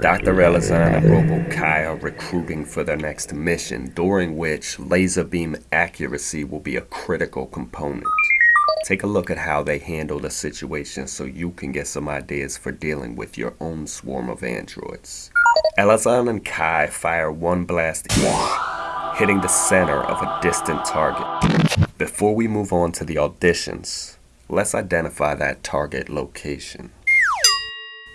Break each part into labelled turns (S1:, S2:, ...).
S1: Dr. Elazan and Robo Kai are recruiting for their next mission, during which laser beam accuracy will be a critical component. Take a look at how they handle the situation so you can get some ideas for dealing with your own swarm of androids. Elazan and Kai fire one blast each, hitting the center of a distant target. Before we move on to the auditions, let's identify that target location.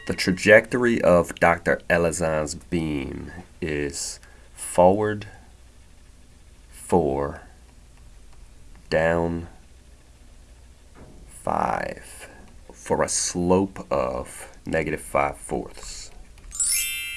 S1: The trajectory of Dr. Elazan's beam is forward 4, down 5, for a slope of negative 5 fourths.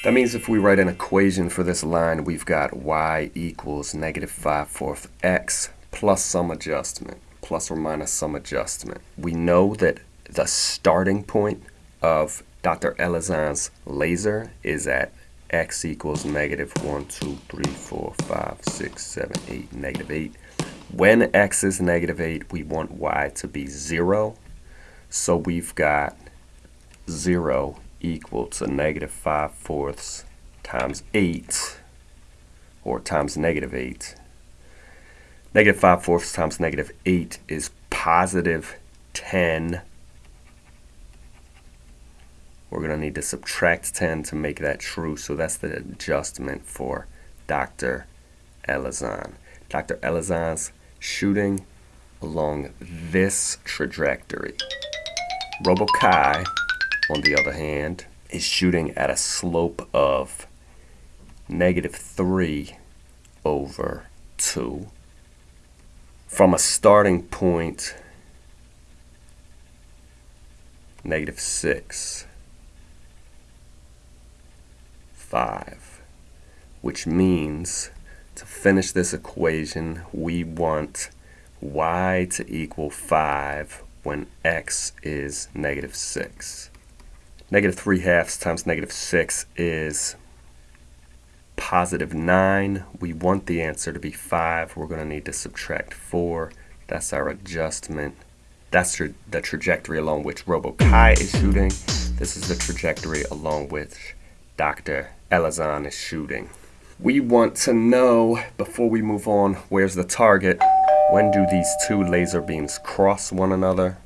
S1: That means if we write an equation for this line, we've got y equals negative 5 fourths x plus some adjustment, plus or minus some adjustment. We know that the starting point of Dr. Elazan's laser is at x equals negative 1, 2, 3, 4, 5, 6, 7, 8, negative 8. When x is negative 8, we want y to be 0. So we've got 0 equal to negative 5 fourths times 8, or times negative 8. Negative 5 fourths times negative 8 is positive 10 we're going to need to subtract 10 to make that true. So that's the adjustment for Dr. Elazan. Dr. Elazan's shooting along this trajectory. Robokai, on the other hand, is shooting at a slope of negative 3 over 2 from a starting point negative 6 5, which means to finish this equation, we want y to equal 5 when x is negative 6. Negative 3 halves times negative 6 is positive 9. We want the answer to be 5. We're going to need to subtract 4. That's our adjustment. That's the trajectory along which RoboKai is shooting. This is the trajectory along which Dr. Elazan is shooting. We want to know, before we move on, where's the target? When do these two laser beams cross one another?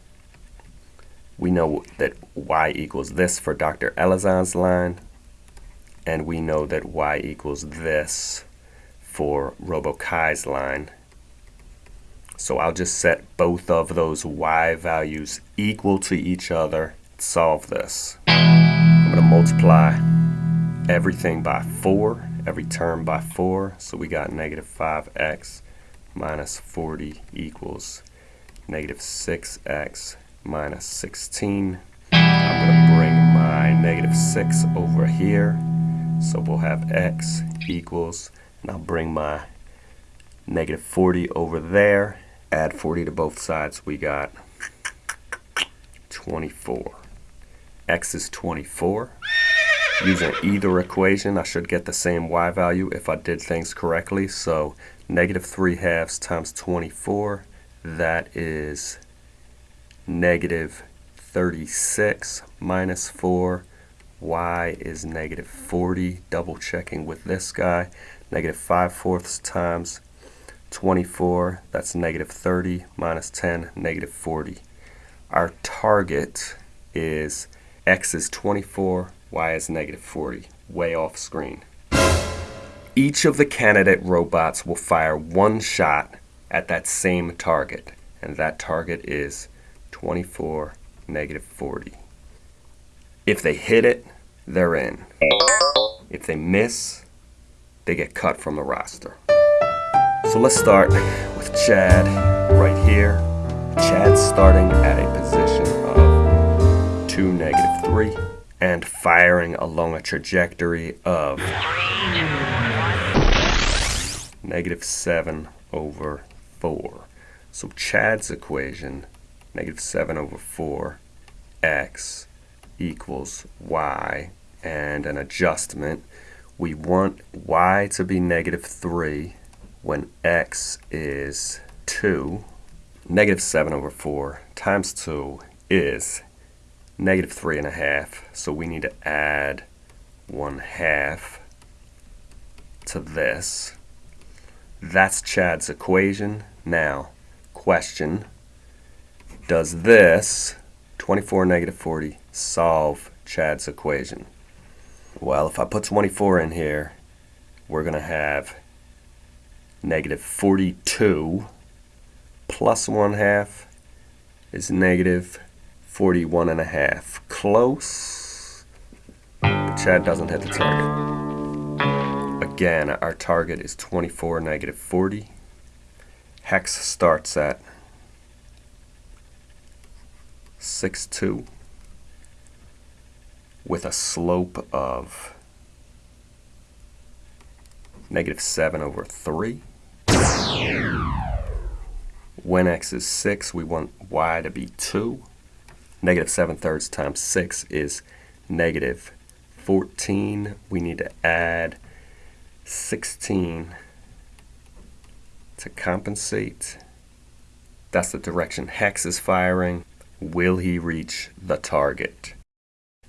S1: We know that y equals this for Dr. Elazan's line, and we know that y equals this for RoboKai's line. So I'll just set both of those y values equal to each other, solve this. I'm going to multiply everything by 4, every term by 4. So we got negative 5x minus 40 equals negative 6x minus 16. I'm going to bring my negative 6 over here. So we'll have x equals, and I'll bring my negative 40 over there. Add 40 to both sides. We got 24. x is 24. Using either equation, I should get the same y value if I did things correctly. So negative 3 halves times 24, that is negative 36 minus 4. y is negative 40, double checking with this guy. Negative 5 fourths times 24, that's negative 30 minus 10, negative 40. Our target is x is 24, y is negative 40, way off screen. Each of the candidate robots will fire one shot at that same target, and that target is 24, negative 40. If they hit it, they're in. If they miss, they get cut from the roster. So let's start with Chad right here. Chad's starting at a position of 2, negative 3 and firing along a trajectory of negative 7 over 4. So Chad's equation, negative 7 over 4 x equals y, and an adjustment. We want y to be negative 3 when x is 2. Negative 7 over 4 times 2 is negative 3 and a half. So we need to add 1 half to this. That's Chad's equation. Now, question, does this 24 negative 40 solve Chad's equation? Well, if I put 24 in here, we're going to have negative 42 plus 1 half is negative 41 and a half. Close, but Chad doesn't hit the target. Again, our target is 24, negative 40. Hex starts at 6, 2 with a slope of negative 7 over 3. When x is 6, we want y to be 2. Negative 7 thirds times 6 is negative 14. We need to add 16 to compensate. That's the direction Hex is firing. Will he reach the target?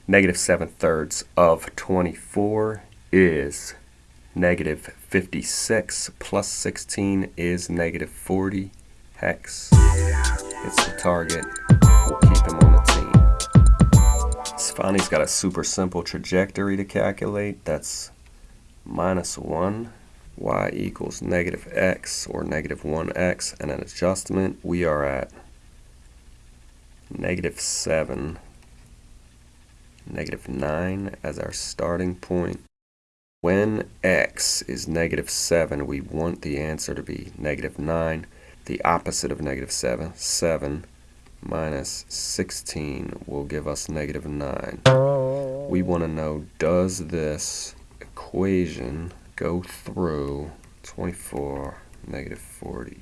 S1: Negative 7 thirds of 24 is negative 56 plus 16 is negative 40 hex. It's the target. We'll keep him on the team. Sfani's got a super simple trajectory to calculate. That's minus 1 y equals negative x or negative 1x and an adjustment we are at negative 7 negative 9 as our starting point when x is negative 7, we want the answer to be negative 9. The opposite of negative 7, 7 minus 16 will give us negative 9. We want to know, does this equation go through 24, negative 40?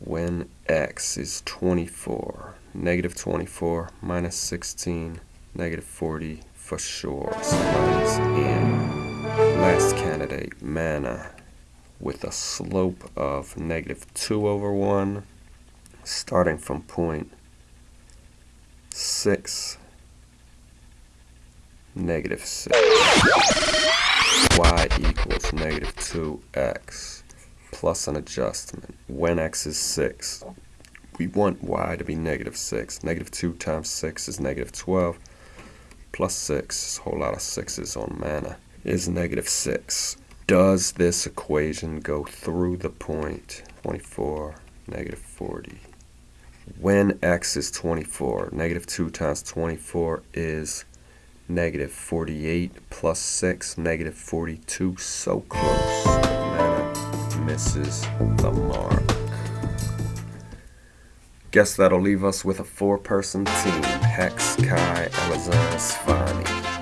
S1: When x is 24, negative 24 minus 16, negative 40 for sure. Somebody's in. Last candidate, mana, with a slope of negative 2 over 1, starting from point 6, negative 6. y equals negative 2x plus an adjustment. When x is 6, we want y to be negative 6. Negative 2 times 6 is negative 12 plus 6, a whole lot of 6s on mana, is negative 6. Does this equation go through the point 24, negative 40? When x is 24, negative 2 times 24 is negative 48 plus 6, negative 42. So close. Mana misses the mark. Guess that'll leave us with a four-person team. Hex, Kai, Elazan, Sfani.